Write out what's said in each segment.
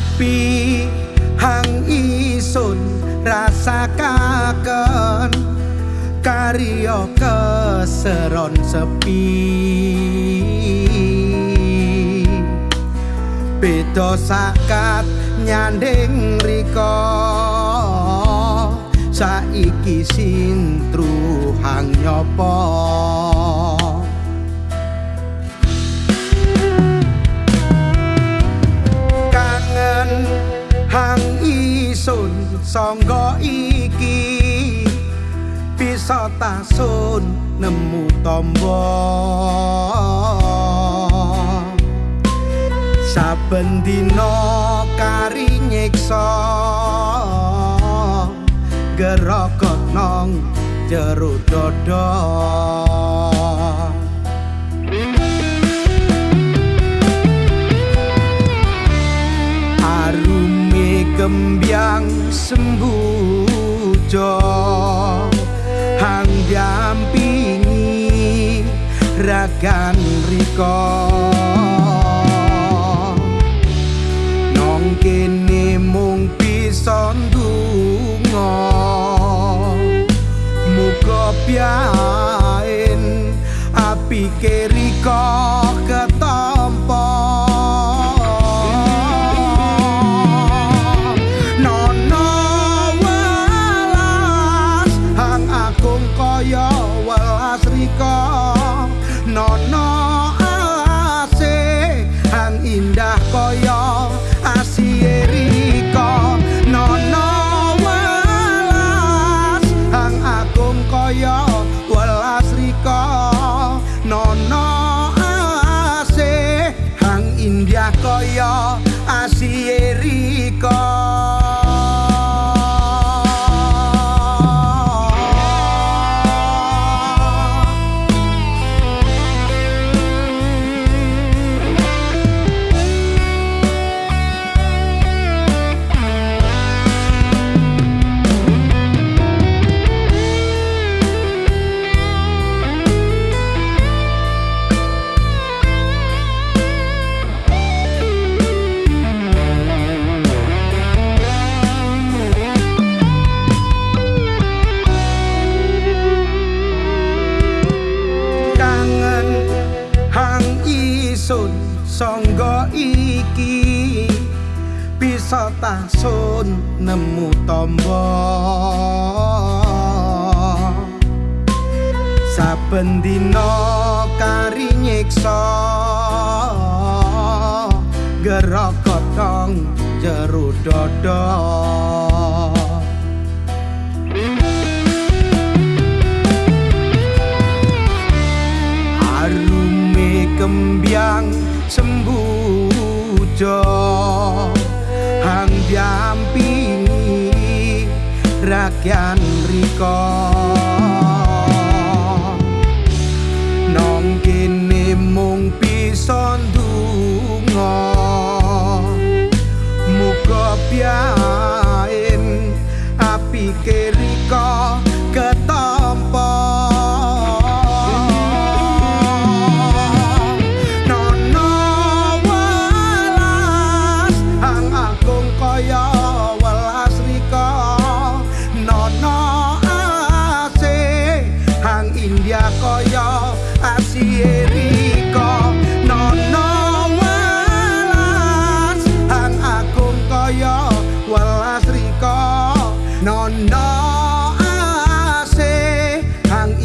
sepi hang isun rasakaken karya keseron sepi. Beda sakat nyanding riko saiki sintru hang nyopo sangga iki. Bisa tasun nemu tombo. Saben dina kari nyiksa. Gerokot nong jero dodo kembyang sembujo hang dampingi ragan riko nong kene mung bisa ndonga. Muga piain api keriko nono ase sangga iki bisa tasun nemu tombo. Saben dina kari nyiksa gerokot nang jero dodo sembujo hang diampingi rakyan riko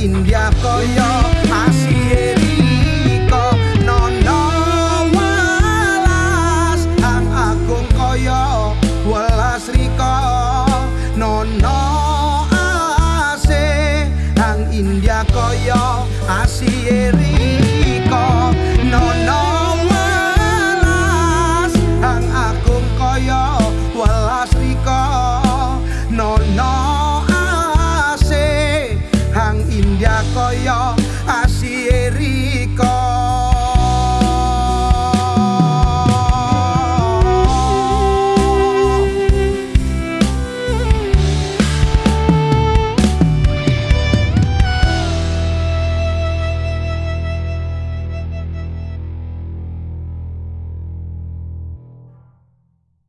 India kaya asihe rika nono welas. Ang agung kaya welas rika nono asih ang India kaya Asyik